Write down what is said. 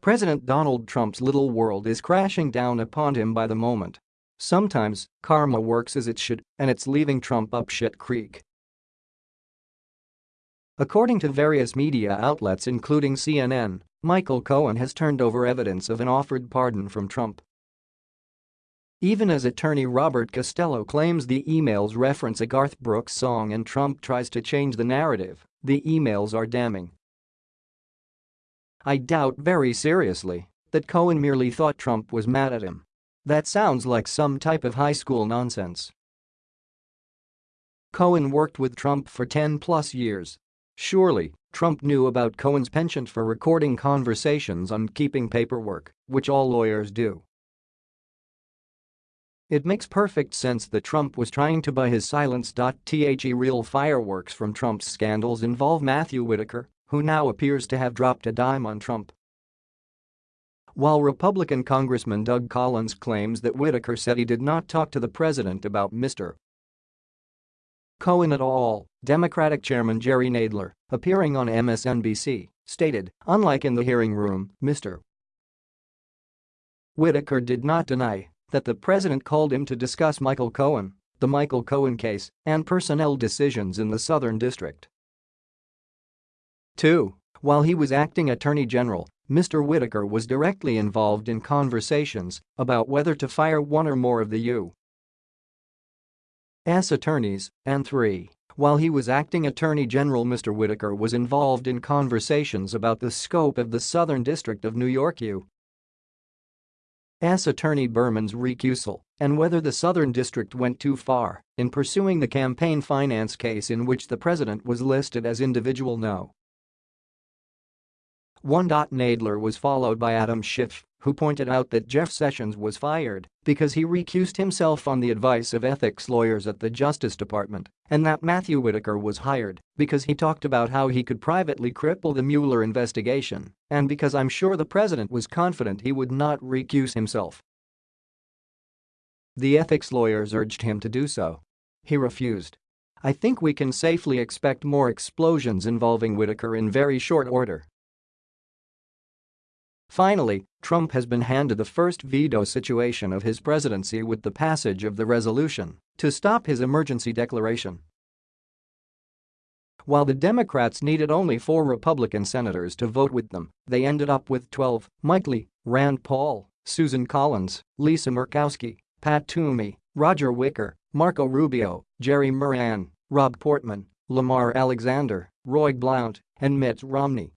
President Donald Trump's little world is crashing down upon him by the moment. Sometimes, karma works as it should, and it's leaving Trump up shit creek. According to various media outlets including CNN, Michael Cohen has turned over evidence of an offered pardon from Trump. Even as attorney Robert Costello claims the emails reference a Garth Brooks song and Trump tries to change the narrative, the emails are damning. I doubt very seriously that Cohen merely thought Trump was mad at him. That sounds like some type of high school nonsense. Cohen worked with Trump for 10 plus years. Surely, Trump knew about Cohen's penchant for recording conversations and keeping paperwork, which all lawyers do. It makes perfect sense that Trump was trying to buy his silence. The real fireworks from Trump's scandals involve Matthew Whitaker, who now appears to have dropped a dime on Trump. While Republican Congressman Doug Collins claims that Whitaker said he did not talk to the president about Mr. Cohen at all, Democratic Chairman Jerry Nadler, appearing on MSNBC, stated, unlike in the hearing room, Mr. Whitaker did not deny that the president called him to discuss Michael Cohen, the Michael Cohen case, and personnel decisions in the Southern District. 2. While he was acting attorney general, Mr. Whitaker was directly involved in conversations about whether to fire one or more of the U.S. attorneys, and 3. While he was acting attorney general Mr. Whitaker was involved in conversations about the scope of the Southern District of New York U. S. Attorney Berman's recusal and whether the Southern District went too far in pursuing the campaign finance case in which the president was listed as individual no. 1. Nadler was followed by Adam Schiff, who pointed out that Jeff Sessions was fired because he recused himself on the advice of ethics lawyers at the Justice Department and that Matthew Whitaker was hired because he talked about how he could privately cripple the Mueller investigation and because I'm sure the president was confident he would not recuse himself. The ethics lawyers urged him to do so. He refused. I think we can safely expect more explosions involving Whitaker in very short order. Finally, Trump has been handed the first veto situation of his presidency with the passage of the resolution to stop his emergency declaration. While the Democrats needed only four Republican senators to vote with them, they ended up with 12, Mike Lee, Rand Paul, Susan Collins, Lisa Murkowski, Pat Toomey, Roger Wicker, Marco Rubio, Jerry Moran, Rob Portman, Lamar Alexander, Roy Blunt, and Mitt Romney.